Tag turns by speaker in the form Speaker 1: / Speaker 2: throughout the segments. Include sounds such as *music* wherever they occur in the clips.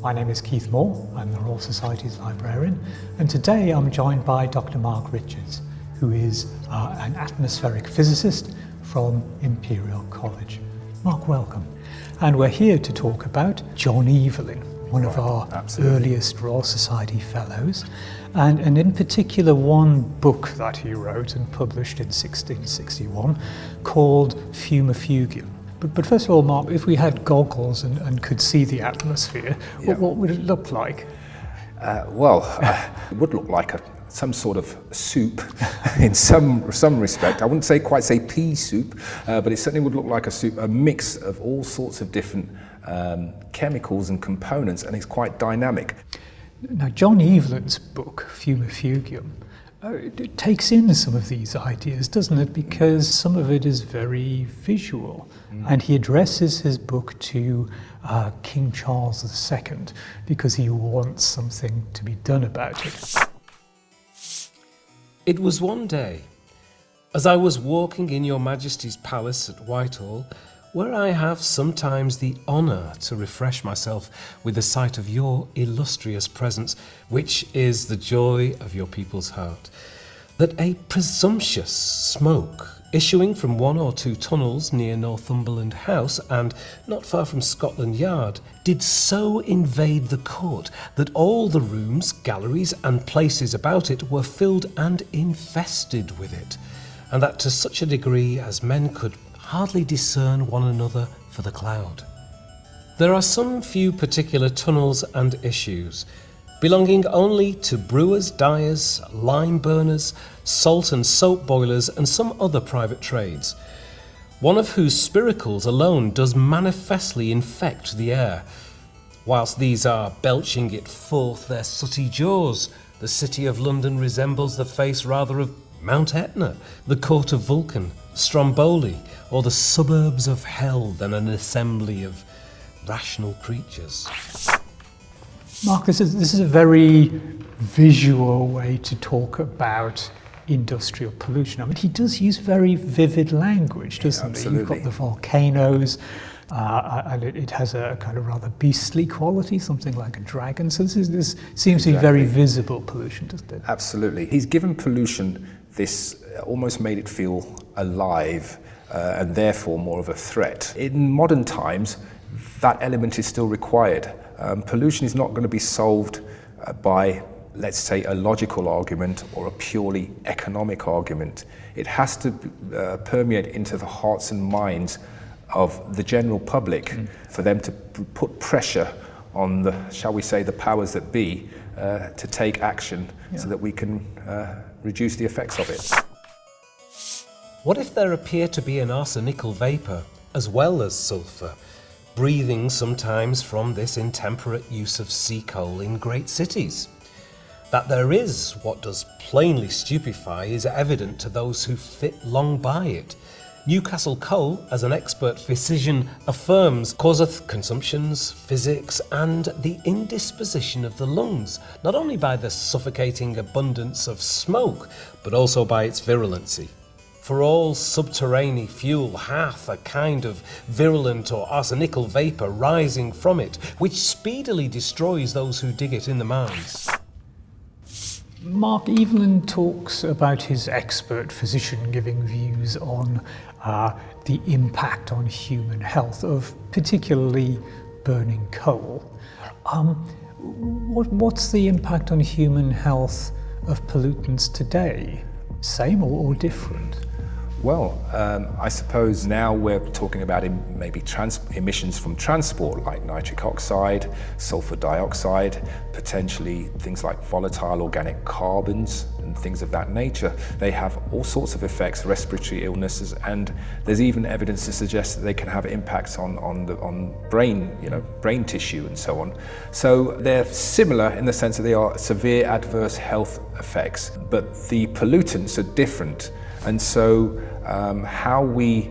Speaker 1: My name is Keith Moore, I'm the Royal Society's librarian, and today I'm joined by Dr. Mark Richards, who is uh, an atmospheric physicist from Imperial College. Mark, welcome. And we're here to talk about John Evelyn, one right, of our absolutely. earliest Royal Society Fellows, and, and in particular one book that he wrote and published in 1661 called Fumifugium. But, but first of all, Mark, if we had goggles and, and could see the atmosphere, yeah. what, what would it look like?
Speaker 2: Uh, well, *laughs* uh, it would look like a, some sort of soup *laughs* in some some respect. I wouldn't say quite say pea soup, uh, but it certainly would look like a soup, a mix of all sorts of different um, chemicals and components, and it's quite dynamic.
Speaker 1: Now, John Evelyn's book, Fumifugium, it takes in some of these ideas, doesn't it? Because some of it is very visual. Mm. And he addresses his book to uh, King Charles II because he wants something to be done about it.
Speaker 3: It was one day, as I was walking in your Majesty's palace at Whitehall, where I have sometimes the honour to refresh myself with the sight of your illustrious presence, which is the joy of your people's heart, that a presumptuous smoke issuing from one or two tunnels near Northumberland House and not far from Scotland Yard did so invade the court that all the rooms, galleries and places about it were filled and infested with it, and that to such a degree as men could hardly discern one another for the cloud. There are some few particular tunnels and issues, belonging only to brewers, dyers, lime burners, salt and soap boilers, and some other private trades, one of whose spiracles alone does manifestly infect the air. Whilst these are belching it forth their sooty jaws, the city of London resembles the face rather of Mount Etna, the court of Vulcan, Stromboli, or the suburbs of hell than an assembly of rational creatures.
Speaker 1: Marcus, this is, a very visual way to talk about industrial pollution. I mean, he does use very vivid language, doesn't
Speaker 2: yeah, he?
Speaker 1: You've got the volcanoes, uh, and it, it, has a kind of rather beastly quality, something like a dragon. So this, is, this seems exactly. to be very visible pollution, doesn't it?
Speaker 2: Absolutely. He's given pollution this, almost made it feel alive uh, and therefore more of a threat. In modern times, that element is still required. Um, pollution is not going to be solved uh, by, let's say, a logical argument or a purely economic argument. It has to uh, permeate into the hearts and minds of the general public mm. for them to put pressure on the, shall we say, the powers that be uh, to take action yeah. so that we can uh, reduce the effects of it.
Speaker 3: What if there appear to be an arsenical vapour, as well as sulphur, breathing sometimes from this intemperate use of sea coal in great cities? That there is what does plainly stupefy is evident to those who fit long by it. Newcastle coal, as an expert physician affirms, causeth consumptions, physics, and the indisposition of the lungs, not only by the suffocating abundance of smoke, but also by its virulency for all subterranean fuel hath a kind of virulent or arsenical vapour rising from it, which speedily destroys those who dig it in the mines.
Speaker 1: Mark Evelyn talks about his expert physician giving views on uh, the impact on human health of particularly burning coal. Um, what, what's the impact on human health of pollutants today? Same or, or different?
Speaker 2: Well, um, I suppose now we're talking about maybe emissions from transport like nitric oxide, sulfur dioxide, potentially things like volatile organic carbons and things of that nature. They have all sorts of effects, respiratory illnesses, and there's even evidence to suggest that they can have impacts on, on, the, on brain, you know, brain tissue and so on. So they're similar in the sense that they are severe adverse health effects, but the pollutants are different. And so um, how we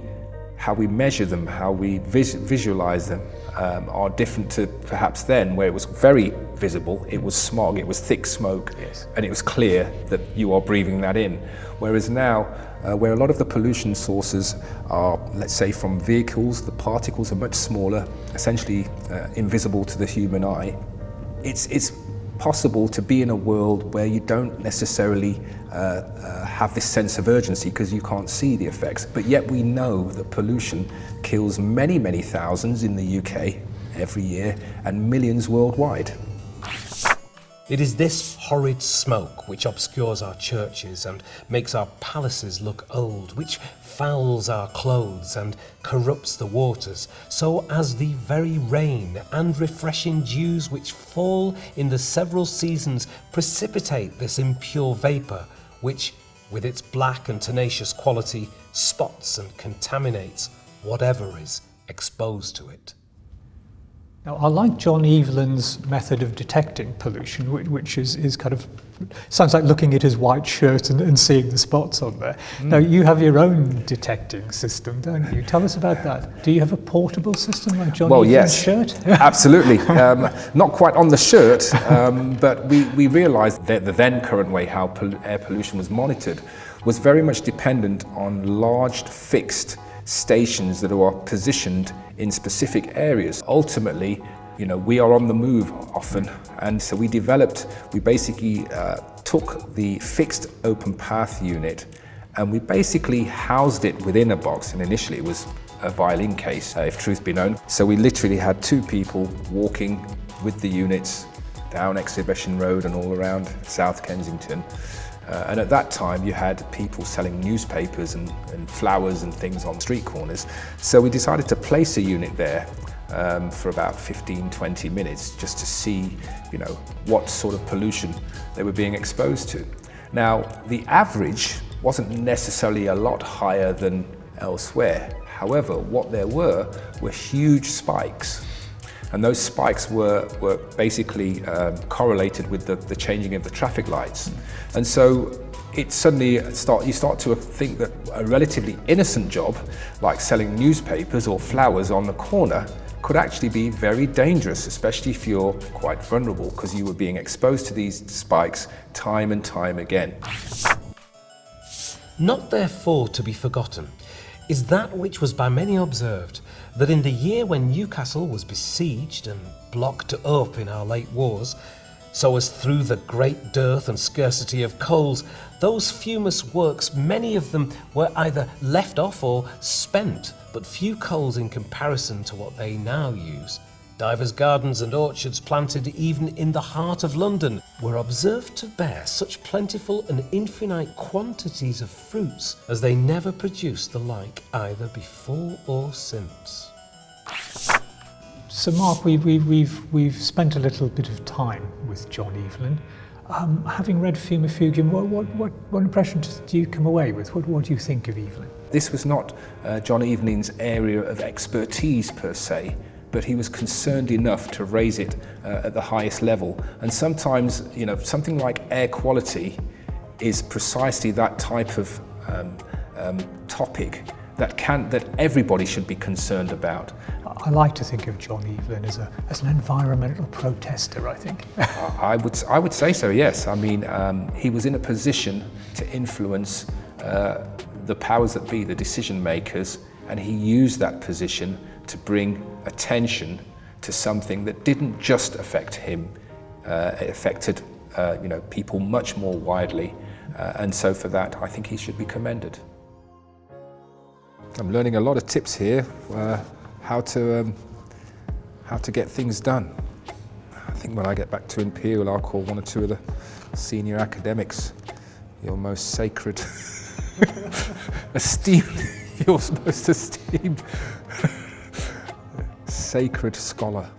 Speaker 2: how we measure them, how we vis visualize them um, are different to perhaps then where it was very visible, it was smog, it was thick smoke, yes. and it was clear that you are breathing that in. Whereas now, uh, where a lot of the pollution sources are, let's say from vehicles, the particles are much smaller, essentially uh, invisible to the human eye, it's, it's possible to be in a world where you don't necessarily uh, uh, have this sense of urgency because you can't see the effects. But yet we know that pollution kills many, many thousands in the UK every year and millions worldwide.
Speaker 3: It is this horrid smoke which obscures our churches and makes our palaces look old, which fouls our clothes and corrupts the waters, so as the very rain and refreshing dews which fall in the several seasons precipitate this impure vapour, which, with its black and tenacious quality, spots and contaminates whatever is exposed to it.
Speaker 1: Now, I like John Evelyn's method of detecting pollution, which, which is, is kind of sounds like looking at his white shirt and, and seeing the spots on there. Mm. Now, you have your own detecting system, don't you? Tell us about that. Do you have a portable system like John
Speaker 2: well,
Speaker 1: Evelyn's
Speaker 2: yes,
Speaker 1: shirt? *laughs*
Speaker 2: absolutely. Um, not quite on the shirt, um, but we, we realised that the then current way how pol air pollution was monitored was very much dependent on large fixed stations that are positioned in specific areas. Ultimately, you know, we are on the move often, and so we developed, we basically uh, took the fixed open path unit and we basically housed it within a box, and initially it was a violin case, uh, if truth be known. So we literally had two people walking with the units down Exhibition Road and all around South Kensington. Uh, and at that time you had people selling newspapers and, and, flowers and things on street corners. So we decided to place a unit there um, for about 15, 20 minutes just to see you know, what sort of pollution they were being exposed to. Now, the average wasn't necessarily a lot higher than elsewhere. However, what there were were huge spikes and those spikes were, were basically um, correlated with the, the changing of the traffic lights. And so it suddenly start, you start to think that a relatively innocent job, like selling newspapers or flowers on the corner, could actually be very dangerous, especially if you're quite vulnerable because you were being exposed to these spikes time and time again.
Speaker 3: Not therefore to be forgotten is that which was by many observed, that in the year when Newcastle was besieged and blocked up in our late wars, so as through the great dearth and scarcity of coals, those fumous works, many of them were either left off or spent, but few coals in comparison to what they now use. Divers gardens and orchards planted even in the heart of London were observed to bear such plentiful and infinite quantities of fruits as they never produced the like either before or since.
Speaker 1: So Mark, we, we, we've, we've spent a little bit of time with John Evelyn. Um, having read Fumifugium, what, what, what, what impression do you come away with? What, what do you think of Evelyn?
Speaker 2: This was not uh, John Evelyn's area of expertise per se, but he was concerned enough to raise it uh, at the highest level. And sometimes, you know, something like air quality is precisely that type of um, um, topic that can that everybody should be concerned about.
Speaker 1: I like to think of John Evelyn as, a, as an environmental protester, I think. *laughs*
Speaker 2: I, would, I would say so, yes. I mean, um, he was in a position to influence uh, the powers that be, the decision makers, and he used that position to bring attention to something that didn't just affect him, uh, it affected uh, you know, people much more widely. Uh, and so for that, I think he should be commended. I'm learning a lot of tips here, uh, how, to, um, how to get things done. I think when I get back to Imperial, I'll call one or two of the senior academics your most sacred, *laughs* esteemed, your most esteemed sacred scholar.